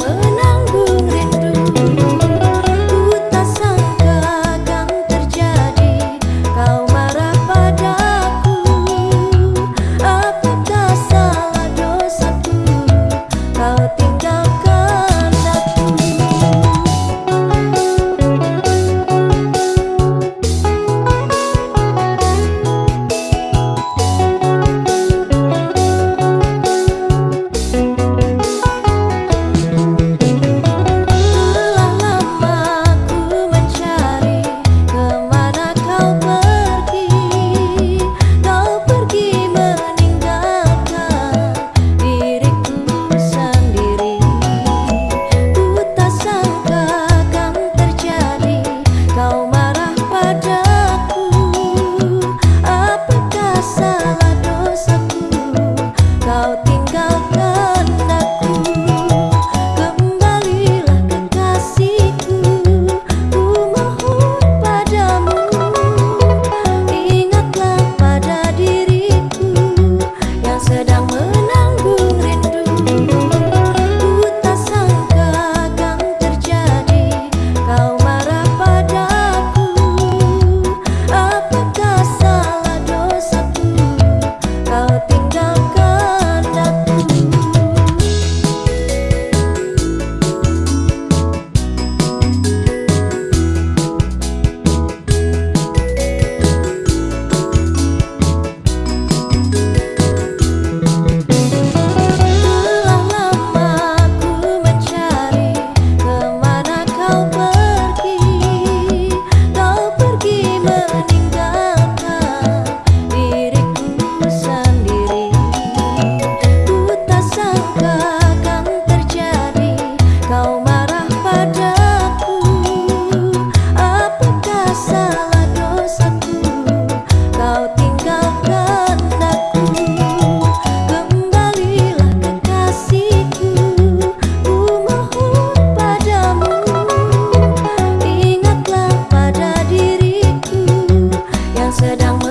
menanggung rindu. giờ đang